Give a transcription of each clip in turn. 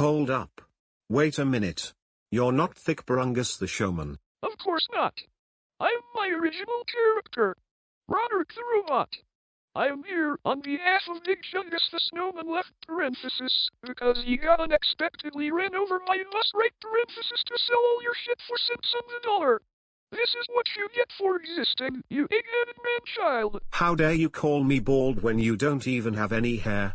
Hold up. Wait a minute. You're not Thick Barungus the showman. Of course not. I'm my original character, Roderick the Robot. I am here on behalf of Big Chungus the Snowman left parenthesis because he got unexpectedly ran over by a bus right parenthesis to sell all your shit for cents on the dollar. This is what you get for existing, you egg-headed man-child. How dare you call me bald when you don't even have any hair?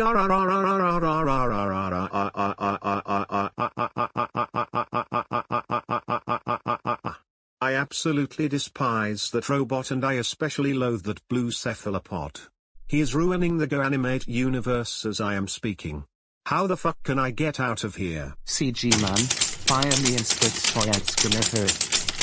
I absolutely despise that robot and I especially loathe that blue cephalopod. He is ruining the GoAnimate universe as I am speaking. How the fuck can I get out of here? CG man, fire me and split.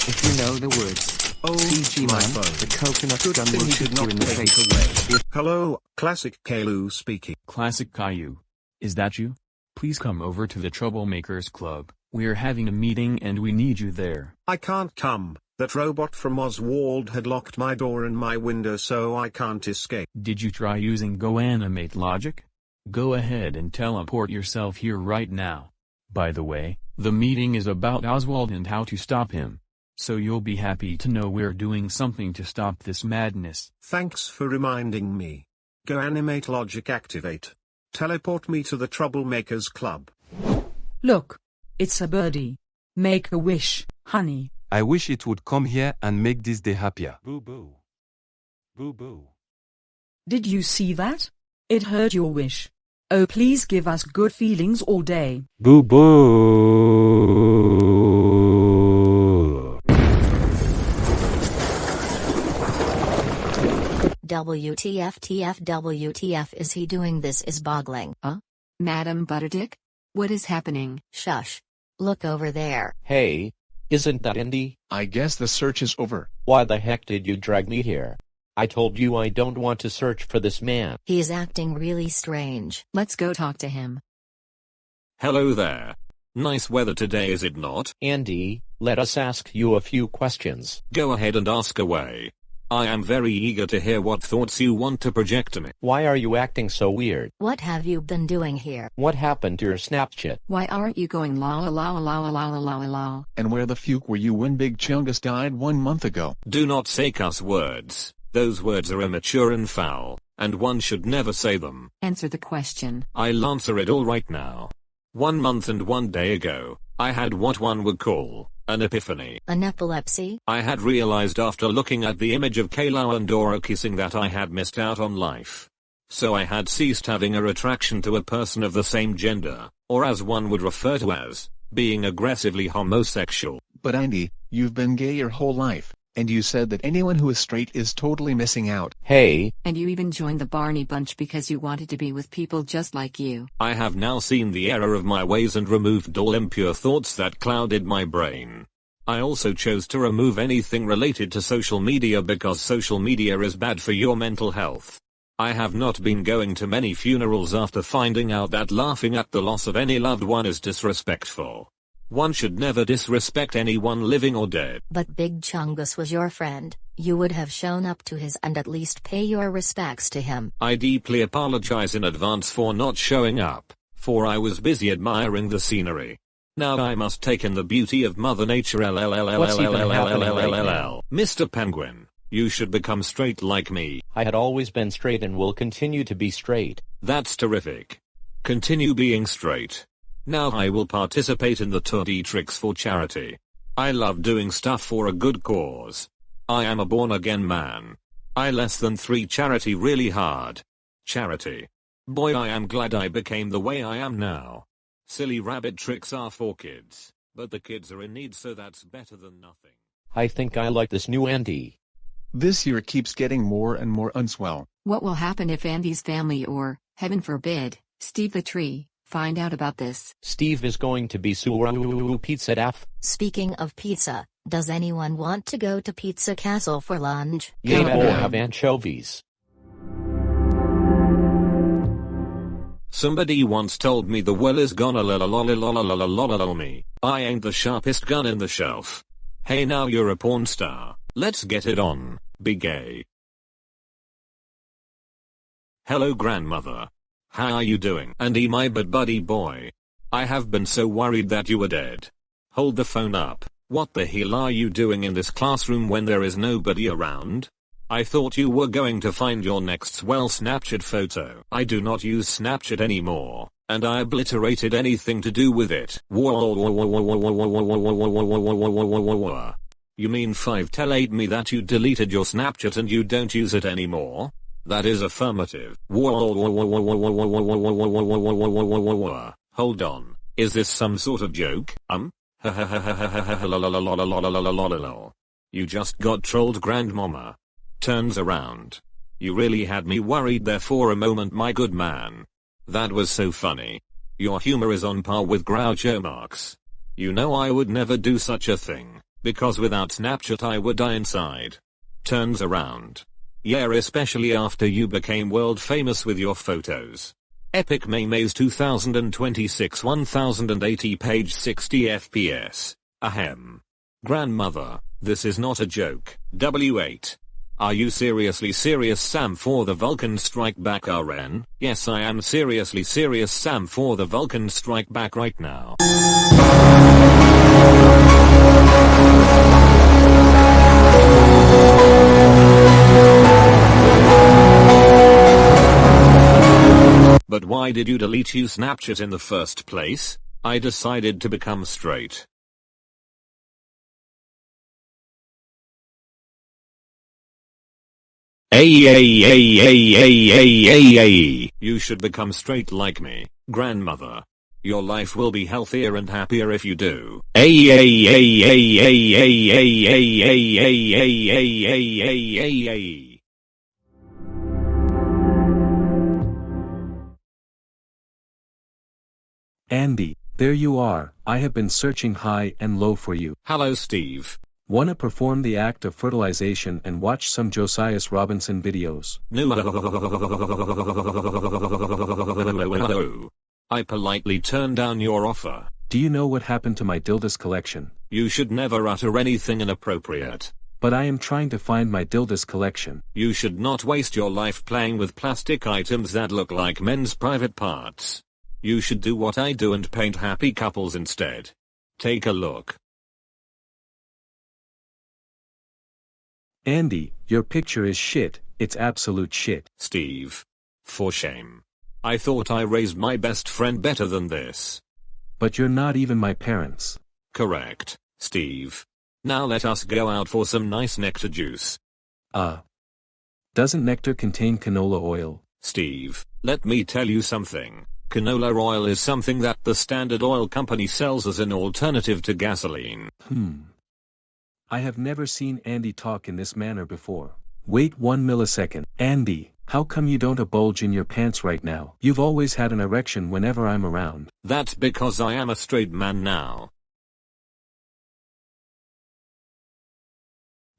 If you know the words. Oh, CG my man, phone. the coconut Good gun thing will he shoot you in the take face. away. Hello, Classic Caillou speaking. Classic Caillou. Is that you? Please come over to the Troublemakers Club. We're having a meeting and we need you there. I can't come. That robot from Oswald had locked my door and my window so I can't escape. Did you try using GoAnimate logic? Go ahead and teleport yourself here right now. By the way, the meeting is about Oswald and how to stop him. So you'll be happy to know we're doing something to stop this madness. Thanks for reminding me. Go animate logic activate. Teleport me to the Troublemakers Club. Look. It's a birdie. Make a wish, honey. I wish it would come here and make this day happier. Boo boo. Boo boo. Did you see that? It heard your wish. Oh please give us good feelings all day. Boo boo. WTF TF WTF is he doing this is boggling. Huh? Madam Butterdick? What is happening? Shush. Look over there. Hey, isn't that Indy? I guess the search is over. Why the heck did you drag me here? I told you I don't want to search for this man. He is acting really strange. Let's go talk to him. Hello there. Nice weather today is it not? Andy, let us ask you a few questions. Go ahead and ask away. I am very eager to hear what thoughts you want to project to me. Why are you acting so weird? What have you been doing here? What happened to your Snapchat? Why aren't you going la la la la la la la la la? And where the fuck were you when Big Chungus died one month ago? Do not say cuss words. Those words are immature and foul, and one should never say them. Answer the question. I'll answer it all right now. One month and one day ago, I had what one would call an epiphany. An epilepsy? I had realized after looking at the image of Kayla and Dora kissing that I had missed out on life. So I had ceased having a attraction to a person of the same gender, or as one would refer to as, being aggressively homosexual. But Andy, you've been gay your whole life, and you said that anyone who is straight is totally missing out. Hey. And you even joined the Barney Bunch because you wanted to be with people just like you. I have now seen the error of my ways and removed all impure thoughts that clouded my brain. I also chose to remove anything related to social media because social media is bad for your mental health. I have not been going to many funerals after finding out that laughing at the loss of any loved one is disrespectful. One should never disrespect anyone living or dead. But Big Chungus was your friend. You would have shown up to his and at least pay your respects to him. I deeply apologize in advance for not showing up, for I was busy admiring the scenery. Now I must take in the beauty of Mother Nature LLLLLLLLLLLLL. Mr. Penguin, you should become straight like me. I had always been straight and will continue to be straight. That's terrific. Continue being straight. Now I will participate in the Tour de Tricks for charity. I love doing stuff for a good cause. I am a born again man. I less than three charity really hard. Charity. Boy I am glad I became the way I am now. Silly rabbit tricks are for kids. But the kids are in need so that's better than nothing. I think I like this new Andy. This year keeps getting more and more unswell. What will happen if Andy's family or, heaven forbid, Steve the tree, find out about this? Steve is going to be Suru Pizza Daff. Speaking of pizza, does anyone want to go to Pizza Castle for lunch? Yay, Come or on. have anchovies. Somebody once told me the well is gonna la la la la la la la la la la me. I ain't the sharpest gun in the shelf. Hey now you're a porn star. Let's get it on. Be gay. Hello grandmother. How are you doing? Andy my bud buddy boy. I have been so worried that you were dead. Hold the phone up. What the hell are you doing in this classroom when there is nobody around? I thought you were going to find your next swell Snapchat photo. I do not use Snapchat anymore, and I obliterated anything to do with it. You mean 5 tell 8 me that you deleted your Snapchat and you don't use it anymore? That is affirmative. Hold on. Is this some sort of joke? Um? You just got trolled grandmama. Turns around. You really had me worried there for a moment my good man. That was so funny. Your humor is on par with Groucho Marx. You know I would never do such a thing, because without Snapchat I would die inside. Turns around. Yeah especially after you became world famous with your photos. Epic Maymays 2026 1080 page 60 FPS. Ahem. Grandmother, this is not a joke. W8. Are you seriously serious Sam for the Vulcan Strike Back RN? Yes I am seriously serious Sam for the Vulcan Strike Back right now. But why did you delete you Snapchat in the first place? I decided to become straight. Ay ay ay ay ay ay ay. You should become straight like me, grandmother. Your life will be healthier and happier if you do. Ay ay ay ay ay ay ay ay ay ay ay ay ay Andy, there you are. I have been searching high and low for you. Hello Steve. Wanna perform the act of fertilization and watch some Josias Robinson videos. No. I politely turned down your offer. Do you know what happened to my Dildas collection? You should never utter anything inappropriate. But I am trying to find my Dildas collection. You should not waste your life playing with plastic items that look like men's private parts. You should do what I do and paint happy couples instead. Take a look. Andy, your picture is shit, it's absolute shit. Steve. For shame. I thought I raised my best friend better than this. But you're not even my parents. Correct, Steve. Now let us go out for some nice nectar juice. Uh. Doesn't nectar contain canola oil? Steve, let me tell you something. Canola oil is something that the Standard Oil Company sells as an alternative to gasoline. Hmm. I have never seen Andy talk in this manner before. Wait one millisecond. Andy, how come you don't a bulge in your pants right now? You've always had an erection whenever I'm around. That's because I am a straight man now.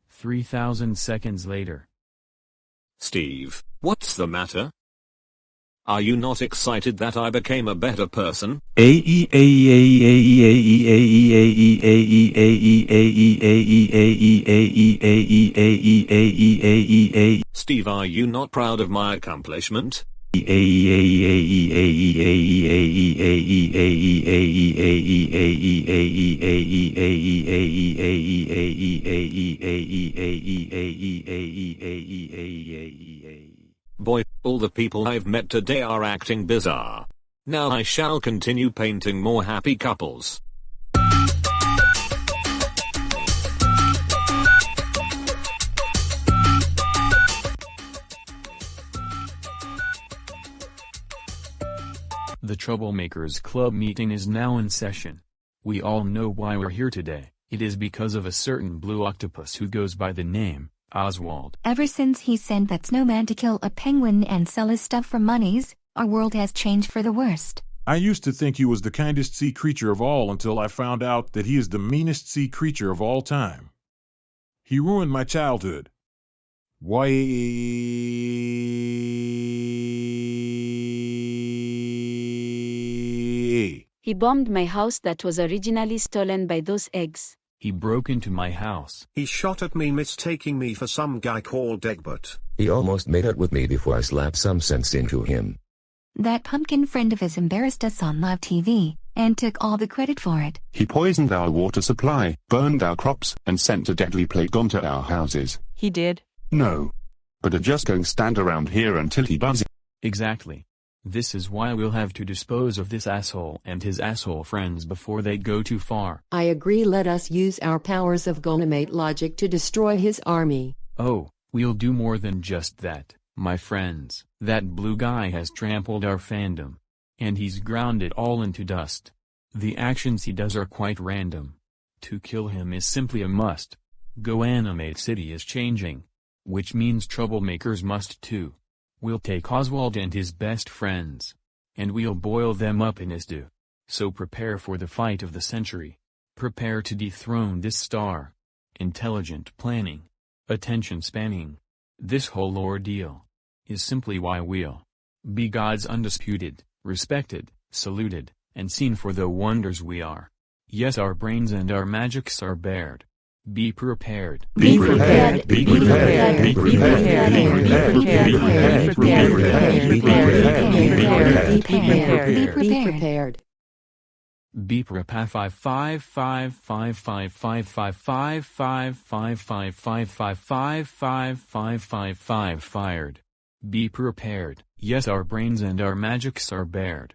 3000 seconds later. Steve, what's the matter? Are you not excited that I became a better person? Steve, are you not proud of my accomplishment? All the people I've met today are acting bizarre. Now I shall continue painting more happy couples. The Troublemakers Club meeting is now in session. We all know why we're here today. It is because of a certain blue octopus who goes by the name, Oswald. Ever since he sent that snowman to kill a penguin and sell his stuff for monies, our world has changed for the worst. I used to think he was the kindest sea creature of all until I found out that he is the meanest sea creature of all time. He ruined my childhood. Why? He bombed my house that was originally stolen by those eggs. He broke into my house. He shot at me mistaking me for some guy called Egbert. He almost made out with me before I slapped some sense into him. That pumpkin friend of his embarrassed us on live TV, and took all the credit for it. He poisoned our water supply, burned our crops, and sent a deadly plague onto our houses. He did. No. But I just going stand around here until he buzzes. Exactly. This is why we'll have to dispose of this asshole and his asshole friends before they go too far. I agree let us use our powers of GoAnimate logic to destroy his army. Oh, we'll do more than just that, my friends. That blue guy has trampled our fandom. And he's ground it all into dust. The actions he does are quite random. To kill him is simply a must. Go Animate City is changing. Which means troublemakers must too. We'll take Oswald and his best friends. And we'll boil them up in his stew. So prepare for the fight of the century. Prepare to dethrone this star. Intelligent planning. Attention spanning. This whole ordeal. Is simply why we'll be God's undisputed, respected, saluted, and seen for the wonders we are. Yes our brains and our magics are bared. Be prepared. Be prepared. Be prepared. Be prepared. Be prepared. Be prepared. Be prepared. Be prepared. Be prepared. Be prepared. Five five five five five five five five five five five five five five five five five five fired. Be prepared. Yes our brains and our magics are bared.